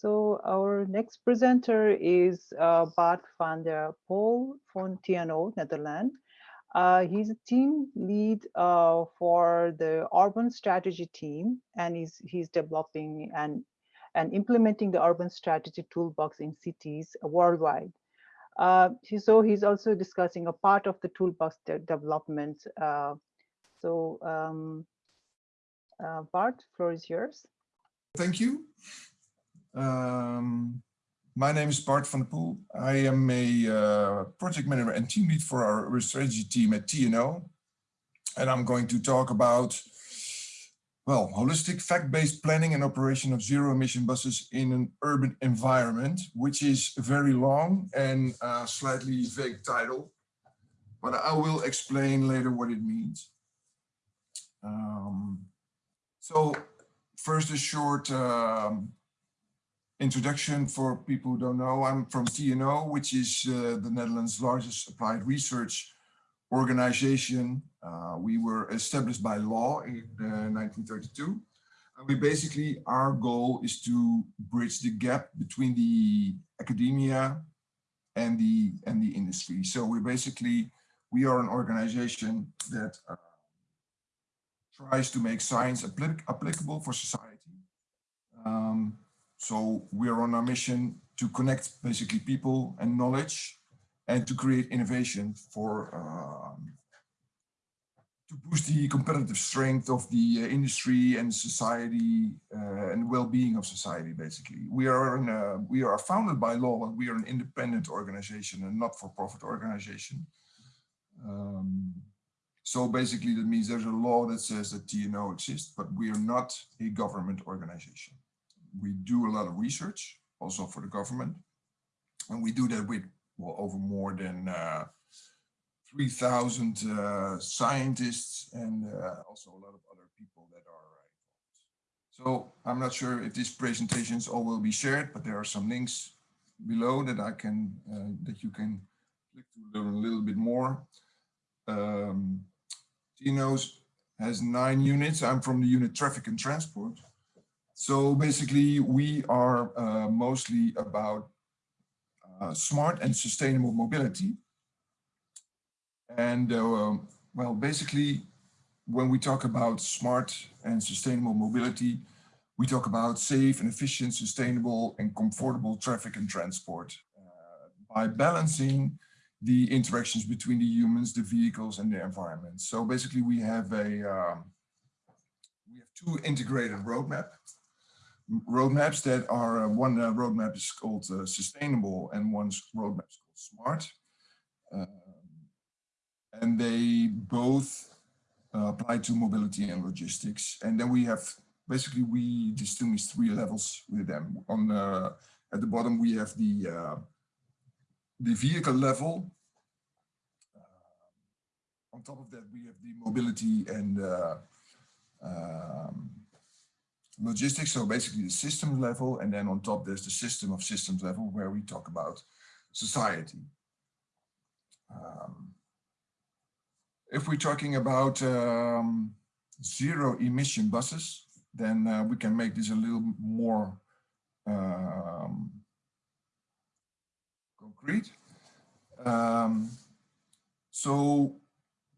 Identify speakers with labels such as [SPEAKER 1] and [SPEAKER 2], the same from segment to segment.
[SPEAKER 1] So our next presenter is uh, Bart van der Pol from TNO, Netherlands. Uh, he's a team lead uh, for the urban strategy team, and he's, he's developing and, and implementing the urban strategy toolbox in cities worldwide. Uh, so he's also discussing a part of the toolbox de development. Uh, so um, uh, Bart, floor is yours.
[SPEAKER 2] Thank you. Um, my name is Bart van der Poel. I am a uh, project manager and team lead for urban strategy team at TNO. And I'm going to talk about, well, holistic fact-based planning and operation of zero emission buses in an urban environment, which is a very long and uh, slightly vague title, but I will explain later what it means. Um, so first a short um, introduction for people who don't know. I'm from TNO, which is uh, the Netherlands' largest applied research organization. Uh, we were established by law in uh, 1932. And we basically, our goal is to bridge the gap between the academia and the and the industry. So we basically, we are an organization that uh, tries to make science applic applicable for society. Um, so we are on our mission to connect basically people and knowledge and to create innovation for um, to boost the competitive strength of the uh, industry and society uh, and well-being of society basically. We are in a, we are founded by law and we are an independent organization and not-for-profit organization. Um, so basically that means there's a law that says that TNO exists but we are not a government organization we do a lot of research also for the government. And we do that with well, over more than uh, 3,000 uh, scientists and uh, also a lot of other people that are involved. So I'm not sure if these presentations all will be shared, but there are some links below that I can, uh, that you can click to learn a little bit more. Um, TNOs has nine units. I'm from the unit traffic and transport. So basically, we are uh, mostly about uh, smart and sustainable mobility. And uh, well, basically, when we talk about smart and sustainable mobility, we talk about safe and efficient, sustainable and comfortable traffic and transport uh, by balancing the interactions between the humans, the vehicles and the environment. So basically we have a, um, we have two integrated roadmap roadmaps that are, uh, one uh, roadmap is called uh, sustainable and one's roadmap is called smart. Um, and they both uh, apply to mobility and logistics. And then we have, basically we distinguish three levels with them. On uh, At the bottom we have the, uh, the vehicle level. on top of that we have the mobility and um, logistics, so basically the systems level, and then on top there's the system of systems level where we talk about society. Um, if we're talking about um, zero emission buses, then uh, we can make this a little more um, concrete. Um, so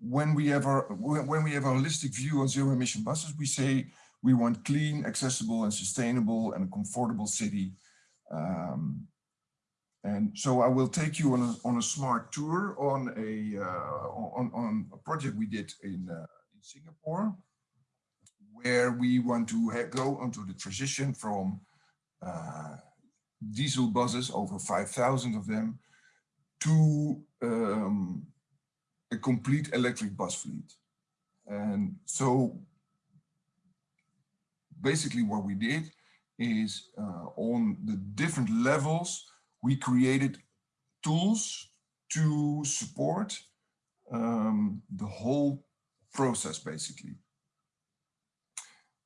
[SPEAKER 2] when we have our when we have a holistic view on zero emission buses, we say we want clean, accessible, and sustainable and comfortable city. Um, and so I will take you on a, on a smart tour on a uh, on, on a project we did in, uh, in Singapore, where we want to go onto the transition from uh, diesel buses, over 5,000 of them, to um, a complete electric bus fleet. And so basically what we did is uh, on the different levels, we created tools to support um, the whole process, basically.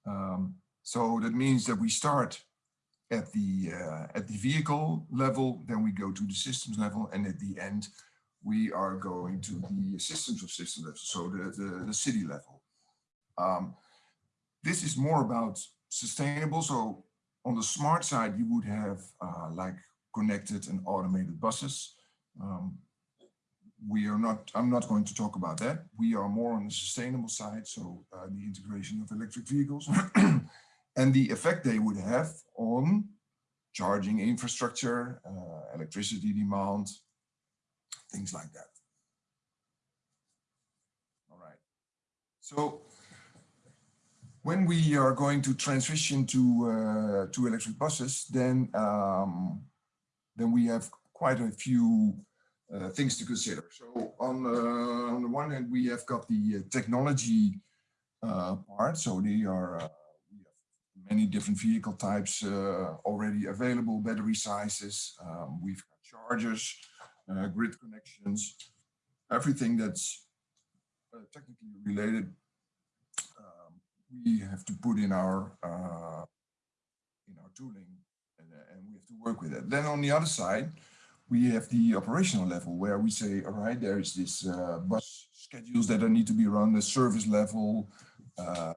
[SPEAKER 2] Um, so that means that we start at the uh, at the vehicle level, then we go to the systems level, and at the end, we are going to the systems of systems level, so the, the, the city level. Um, this is more about sustainable. So on the smart side, you would have uh, like connected and automated buses. Um, we are not, I'm not going to talk about that. We are more on the sustainable side, so uh, the integration of electric vehicles and the effect they would have on charging infrastructure, uh, electricity demand, things like that. All right. So when we are going to transition to uh, to electric buses, then um, then we have quite a few uh, things to consider. So on, uh, on the one hand, we have got the uh, technology part. So they are many different vehicle types already available, battery sizes. Um, we've got chargers, grid connections, everything that's technically related we have to put in our uh, in our tooling and, and, we have to work with it. Then on the other side, we have the operational level where we say, all right, there is this uh, bus schedules that need to be run, the service level, uh,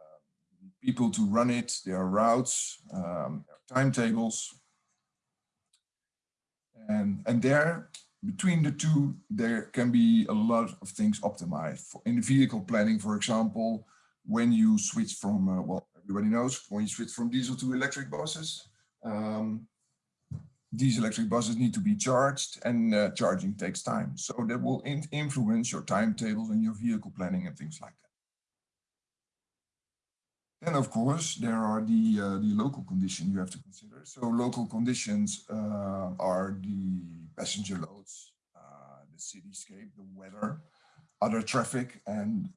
[SPEAKER 2] people to run it, there are routes, um, timetables. And, and there, between the two, there can be a lot of things optimized. In the vehicle planning, for example, when you switch from, uh, well, everybody knows, when you switch from diesel to electric buses, um, these electric buses need to be charged and uh, charging takes time. So that will in influence your timetables and your vehicle planning and things like that. Then, of course, there are the, uh, the local conditions you have to consider. So local conditions uh, are the passenger loads, uh, the cityscape, the weather, other traffic, and,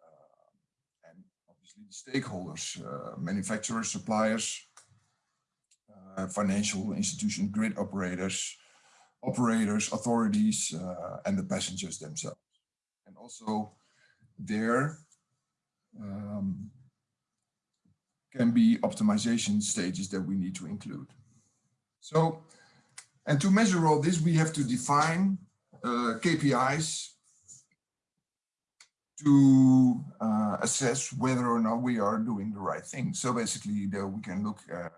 [SPEAKER 2] the stakeholders, uh, manufacturers, suppliers, uh, financial institutions, grid operators, operators, authorities, uh, and the passengers themselves. And also there um, can be optimization stages that we need to include. So, and to measure all this, we have to define uh, KPIs to uh, assess whether or not we are doing the right thing. So basically, there we can look at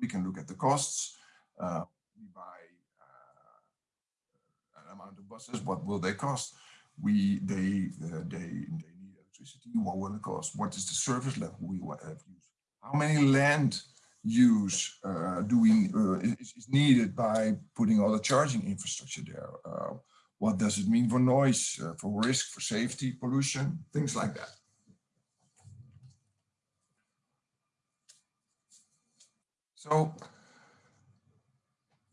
[SPEAKER 2] we can look at the costs. Uh, we buy uh, an amount of buses. What will they cost? We they uh, they they need electricity. What will it cost? What is the service level we have used? How many land use uh, do we uh, is, is, needed by putting all the charging infrastructure there? Uh, what does it mean for noise, for risk, for safety, pollution, things like that. So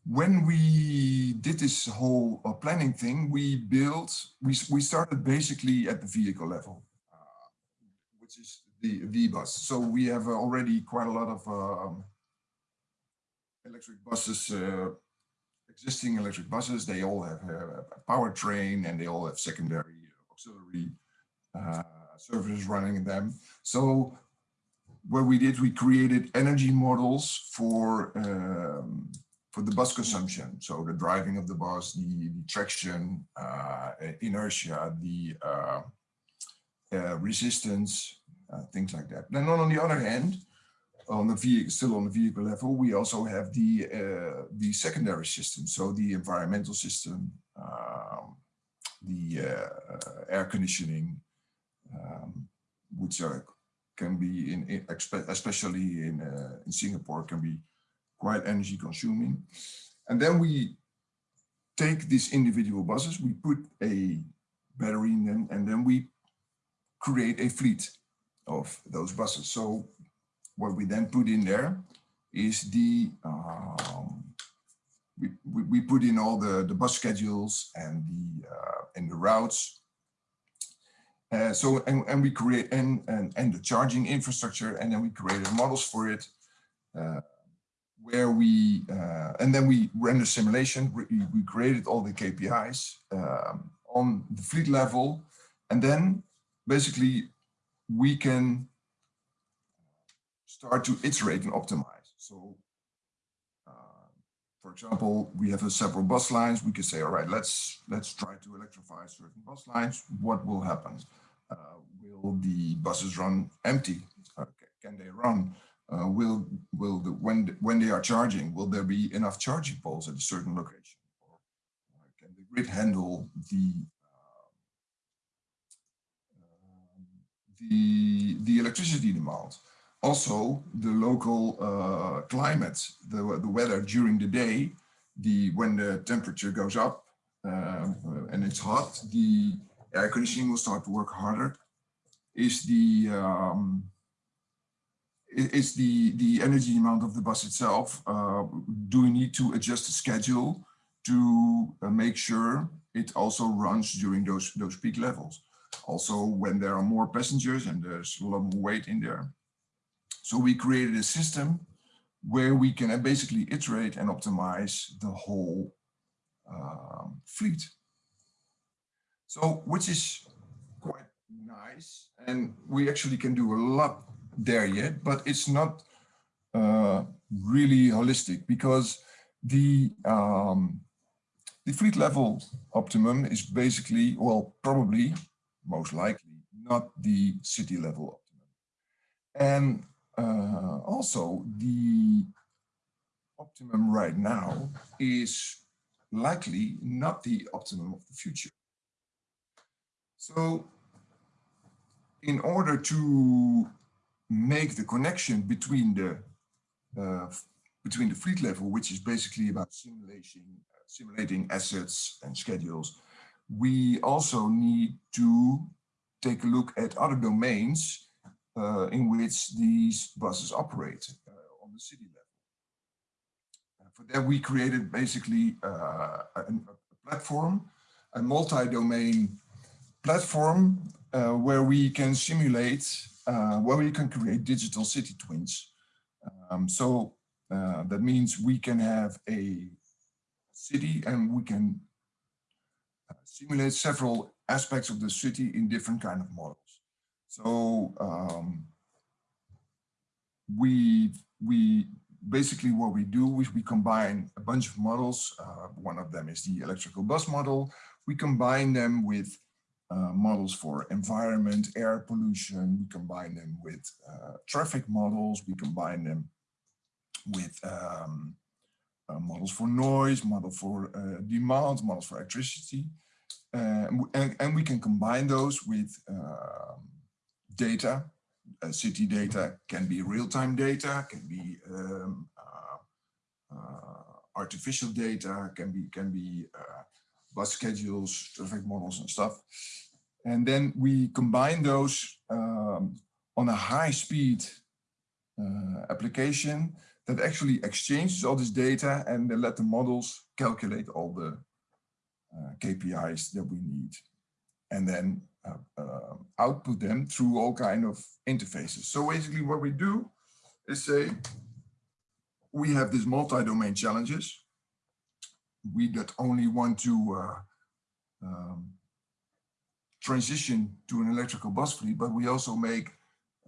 [SPEAKER 2] when we did this whole uh, planning thing, we built, we, we started basically at the vehicle level, uh, which is the V-bus. So we have uh, already quite a lot of um, electric buses, uh, existing electric buses. They all have a powertrain and they all have secondary auxiliary uh, services running in them. So what we did, we created energy models for um, for the bus consumption. So the driving of the bus, the, the traction, uh, inertia, the uh, uh, resistance, uh, things like that. Then on the other hand, on the vehicle, still on the vehicle level, we also have the uh, the secondary system. So the environmental system, um, the uh, air conditioning, um, which are can be in, especially in uh, in Singapore can be quite energy consuming. And then we take these individual buses, we put a battery in them, and then we create a fleet of those buses. So what we then put in there is the um, we, we, we put in all the the bus schedules and the uh, and the routes. Uh, so, and, and we create, and, and, and the charging infrastructure, and then we created models for it, uh, where we, uh, and then we the simulation, we, we created all the KPIs um, on the fleet level, and then basically we can start to iterate and optimize. So, uh, for example, we have several bus lines. We can say, all right, let's let's try to electrify certain bus lines. What will happen? Uh, will the buses run empty? Uh, can they run? uh, will will the, when when they are charging, will there be enough charging poles at a certain location, or can the grid handle the um, the the electricity demand? Also, the local uh, climate, the the weather during the day, the when the temperature goes up um, and it's hot, the air conditioning will start to work harder. Is the um, is the, the energy amount of the bus itself. Uh, do we need to adjust the schedule to uh, make sure it also runs during those, those peak levels? Also, when there are more passengers and there's a lot more weight in there. So we created a system where we can basically iterate and optimize the whole um, fleet. So, which is quite nice. And we actually can do a lot there yet, but it's not uh, really holistic because the um, the fleet level optimum is basically, well, probably, most likely, not the city level optimum. And uh, also the optimum right now is likely not the optimum of the future. So in order to make the connection between the uh, between the fleet level, which is basically about simulation, uh, simulating assets and schedules, we also need to take a look at other domains uh, in which these buses operate uh, on the city level. for that, we created basically uh, a, a platform, a multi-domain platform uh, where we can simulate uh, where we can create digital city twins. Um, so uh, that means we can have a city and we can simulate several aspects of the city in different kind of models. So um, we we basically what we do is we combine a bunch of models. Uh, one of them is the electrical bus model. We combine them with uh, models for environment, air pollution. We combine them with uh, traffic models. We combine them with um, uh, models for noise, model for uh, demand, models for electricity. and, and, we can combine those with um, data. Uh, city data can be real-time data, can be um, artificial data, can be can be bus schedules, traffic models and stuff. And then we combine those um, on a high speed uh, application that actually exchanges all this data and then let the models calculate all the uh, KPIs that we need. And then uh, uh, output them through all kind of interfaces. So basically what we do is say, we have these multi-domain challenges we not only want to uh, um, transition to an electrical bus fleet, but we also make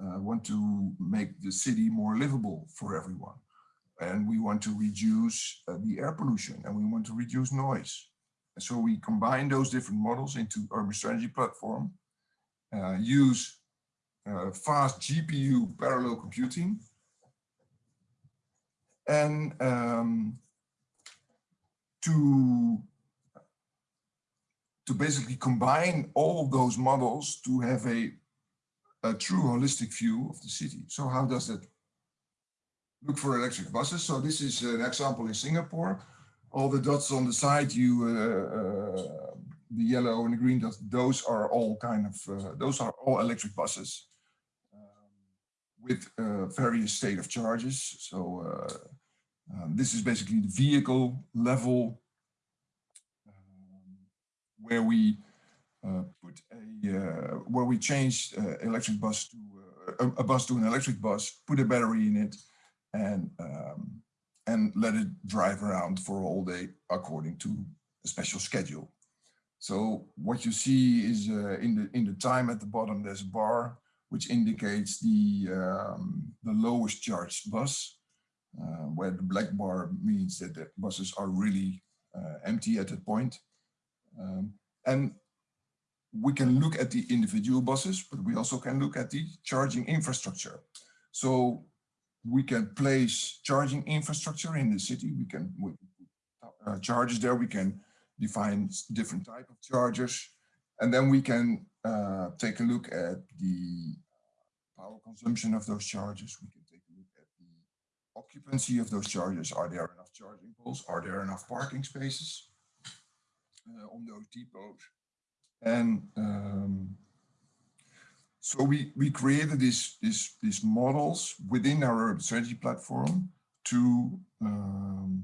[SPEAKER 2] uh, want to make the city more livable for everyone. And we want to reduce uh, the air pollution and we want to reduce noise. And so we combine those different models into Urban Strategy platform, uh, use uh, fast GPU parallel computing, and um, to to basically combine all those models to have a, a true holistic view of the city. So how does that look for electric buses? So this is an example in Singapore. All the dots on the side, you uh, uh, the yellow and the green dots, those are all kind of, uh, those are all electric buses um, with various state of charges. So um, this is basically the vehicle level um, where we uh, put a uh, where we change uh, electric bus to a, a, bus to an electric bus, put a battery in it, and um, and let it drive around for a whole day according to a special schedule. So what you see is uh, in the in the time at the bottom there's a bar which indicates the um, the lowest charged bus uh, where the black bar means that the buses are really uh, empty at that point. Um, and we can look at the individual buses, but we also can look at the charging infrastructure. So we can place charging infrastructure in the city. We can, we, uh, charges there. We can define different type of chargers. And then we can uh, take a look at the power consumption of those chargers. We can take a look at the occupancy of those chargers. Are there enough charging poles? Are there enough parking spaces uh, on those depots? And um, so we, we created these, these, models within urban strategy platform to um,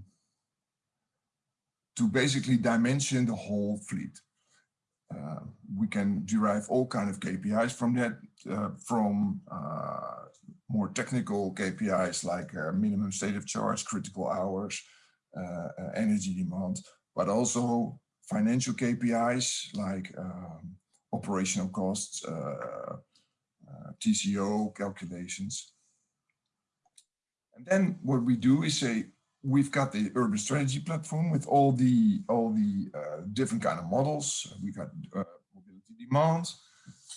[SPEAKER 2] to basically dimension the whole fleet. Uh, we can derive all kind of KPIs from that, uh, from uh, more technical KPIs like uh, minimum state of charge, critical hours, uh, uh, energy demand, but also financial KPIs like um, operational costs, TCO calculations. And then what we do is say, we've got the urban strategy platform with all the all the uh, different kind of models. We've got uh, mobility demand.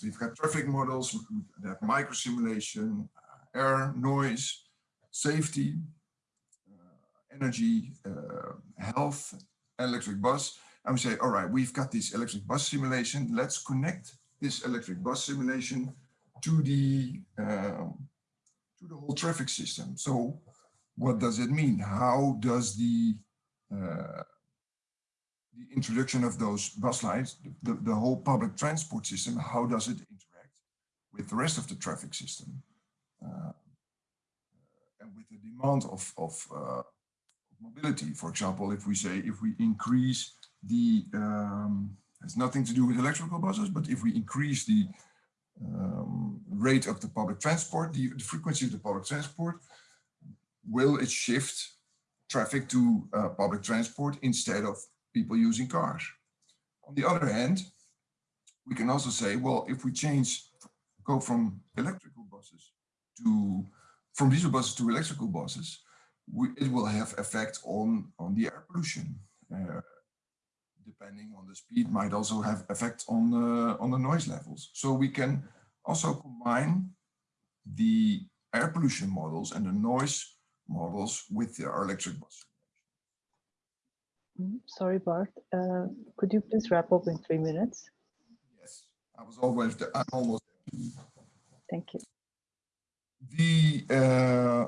[SPEAKER 2] We've got traffic models. We have micro simulation, uh, air, noise, safety, uh, energy, uh, health, electric bus. And we say, all right, we've got this electric bus simulation. Let's connect this electric bus simulation to the um, to the whole traffic system. So what does it mean? How does the uh, the introduction of those bus lines, the, the whole public transport system, how does it interact with the rest of the traffic system? Uh, and with the demand of, of uh, mobility, for example, if we say, if we increase the, um, has nothing to do with electrical buses, but if we increase the um, rate of the public transport, the, the frequency of the public transport, will it shift traffic to uh, public transport instead of people using cars? On the other hand, we can also say, well, if we change, go from electrical buses to, from diesel buses to electrical buses, we, it will have effect on, on the air pollution. Uh, depending on the speed, might also have effect on the, on the noise levels. So we can also combine the air pollution models and the noise models with our electric bus.
[SPEAKER 1] Mm-hmm. Sorry, Bart. Uh, could you please wrap up in three minutes?
[SPEAKER 2] Yes, I was always there. I'm almost there.
[SPEAKER 1] Thank you.
[SPEAKER 2] The uh,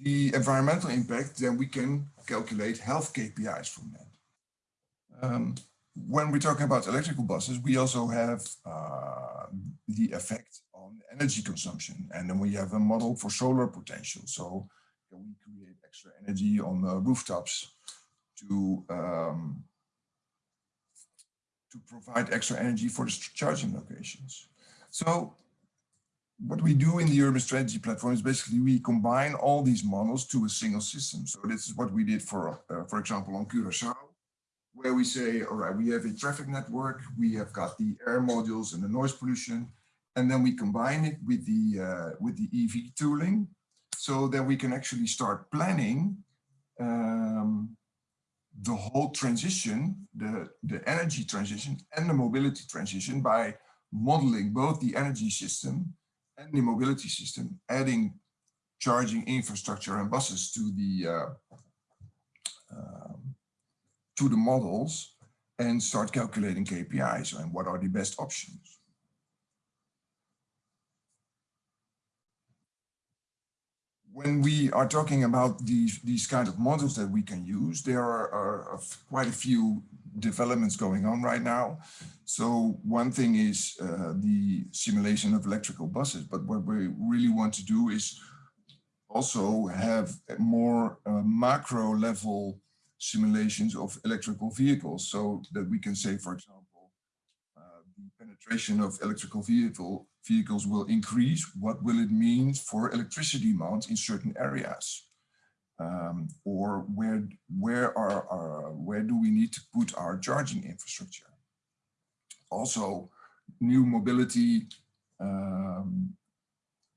[SPEAKER 2] the environmental impact, then we can calculate health KPIs from that. Um, when we're talking about electrical buses, we also have uh, the effect on energy consumption. And then we have a model for solar potential. So can we create extra energy on the rooftops to, um, to provide extra energy for the charging locations. So what we do in the urban strategy platform is basically we combine all these models to a single system. So this is what we did for, uh, for example, on Curacao where we say, all right, we have a traffic network, we have got the air modules and the noise pollution, and then we combine it with the uh, with the EV tooling, so that we can actually start planning um, the whole transition, the the energy transition and the mobility transition by modeling both the energy system and the mobility system, adding charging infrastructure and buses to the uh, um, to the models and start calculating KPIs and what are the best options. When we are talking about these, these kind of models that we can use, there are, are quite a few developments going on right now. So one thing is uh, the simulation of electrical buses, but what we really want to do is also have more uh, macro level simulations of electrical vehicles so that we can say, for example, uh, the penetration of electrical vehicle vehicles will increase. What will it mean for electricity demand in certain areas? Um, or where where are our, where do we need to put our charging infrastructure? Also, new mobility um,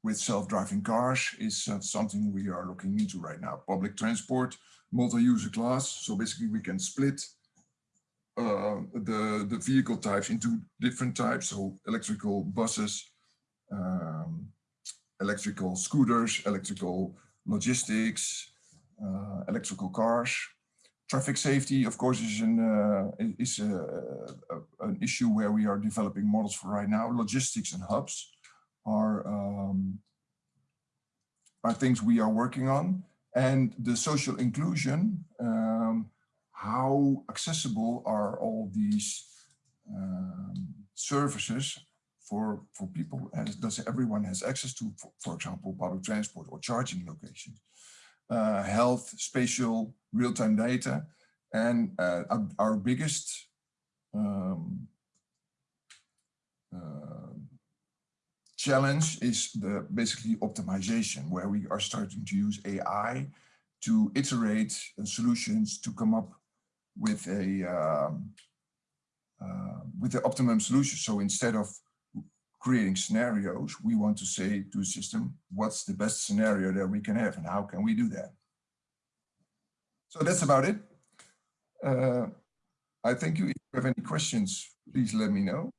[SPEAKER 2] with self-driving cars is uh, something we are looking into right now. Public transport multi-user class. So basically we can split uh, the, the vehicle types into different types. So electrical buses, um, electrical scooters, electrical logistics, uh, electrical cars. Traffic safety, of course, is an uh, is a, a, an issue where we are developing models for right now. Logistics and hubs are um, are things we are working on, and the social inclusion. Um, how accessible are all these um, services for for people? As does everyone has access to, for, for example, public transport or charging locations? uh, health, spatial, real-time data. And uh, our, our, biggest um, uh, challenge is the basically optimization, where we are starting to use AI to iterate solutions to come up with a um, uh, with the optimum solution. So instead of creating scenarios, we want to say to a system, what's the best scenario that we can have and how can we do that? So that's about it. Uh, I thank you. If you have any questions, please let me know.